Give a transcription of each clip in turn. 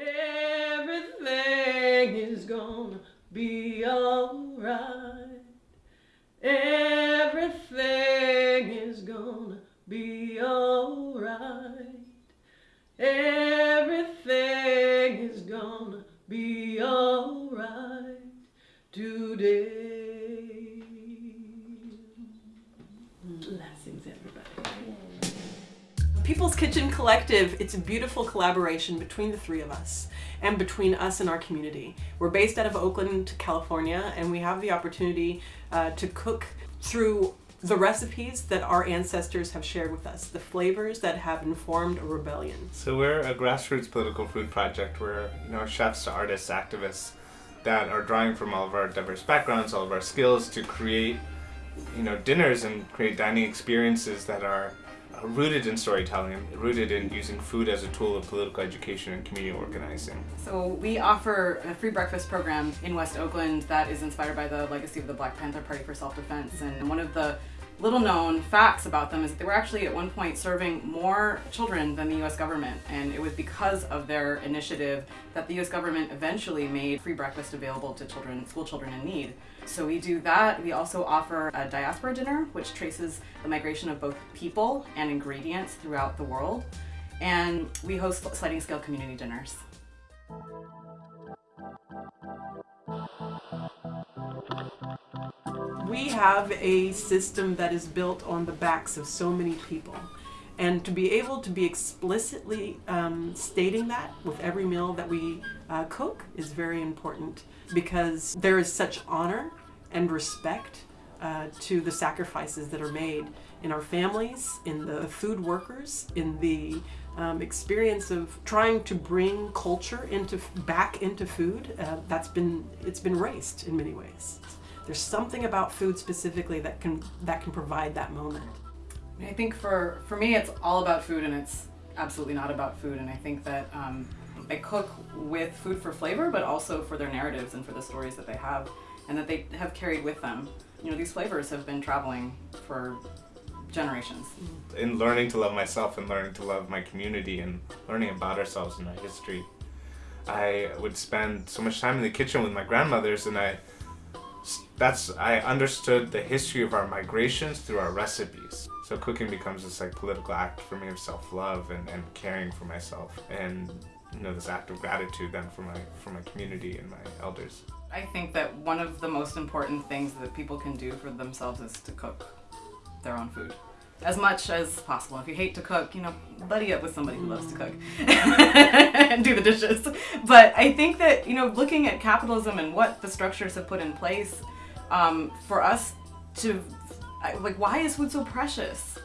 Everything is gonna be alright. Everything is gonna be alright. Everything is gonna be alright today. People's Kitchen Collective, it's a beautiful collaboration between the three of us and between us and our community. We're based out of Oakland, California, and we have the opportunity uh, to cook through the recipes that our ancestors have shared with us, the flavors that have informed a rebellion. So we're a grassroots political food project. We're you know chefs, artists, activists that are drawing from all of our diverse backgrounds, all of our skills to create you know dinners and create dining experiences that are rooted in storytelling, rooted in using food as a tool of political education and community organizing. So we offer a free breakfast program in West Oakland that is inspired by the legacy of the Black Panther Party for Self-Defense. And one of the little known facts about them is that they were actually at one point serving more children than the US government and it was because of their initiative that the US government eventually made free breakfast available to children, school children in need. So we do that. We also offer a diaspora dinner which traces the migration of both people and ingredients throughout the world and we host sliding scale community dinners. We have a system that is built on the backs of so many people. And to be able to be explicitly um, stating that with every meal that we uh, cook is very important because there is such honor and respect uh, to the sacrifices that are made in our families, in the food workers, in the um, experience of trying to bring culture into back into food. Uh, that's been it's been erased in many ways. There's something about food specifically that can that can provide that moment. I think for for me it's all about food and it's absolutely not about food and I think that um, I cook with food for flavor but also for their narratives and for the stories that they have and that they have carried with them. You know these flavors have been traveling for generations. In learning to love myself and learning to love my community and learning about ourselves and our history, I would spend so much time in the kitchen with my grandmothers and I that's I understood the history of our migrations through our recipes. So cooking becomes this like political act for me of self-love and, and caring for myself and you know this act of gratitude then for my for my community and my elders. I think that one of the most important things that people can do for themselves is to cook their own food as much as possible. If you hate to cook, you know, buddy up with somebody who loves to cook and do the dishes. But I think that, you know, looking at capitalism and what the structures have put in place um, for us to, like, why is food so precious?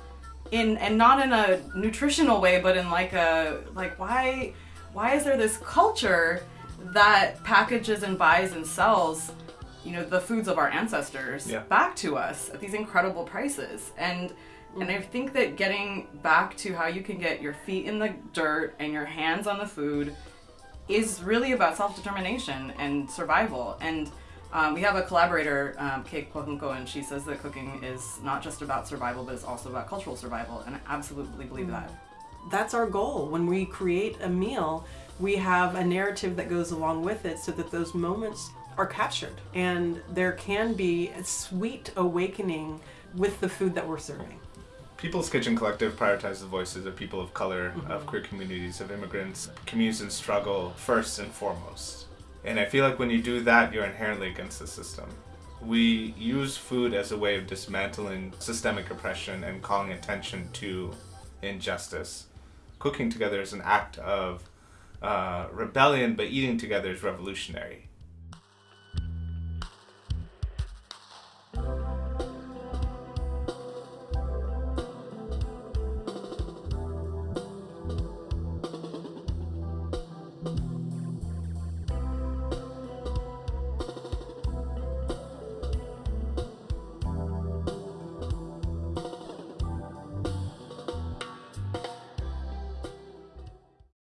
In, and not in a nutritional way, but in like a, like, why, why is there this culture that packages and buys and sells you know, the foods of our ancestors yeah. back to us at these incredible prices. And and I think that getting back to how you can get your feet in the dirt and your hands on the food is really about self-determination and survival. And um, we have a collaborator, um, Kate Kwahunko, and she says that cooking is not just about survival, but it's also about cultural survival. And I absolutely believe that. That's our goal. When we create a meal, we have a narrative that goes along with it so that those moments are captured and there can be a sweet awakening with the food that we're serving. People's Kitchen Collective prioritizes the voices of people of color, mm -hmm. of queer communities, of immigrants, communities in struggle first and foremost. And I feel like when you do that, you're inherently against the system. We use food as a way of dismantling systemic oppression and calling attention to injustice. Cooking together is an act of uh, rebellion, but eating together is revolutionary.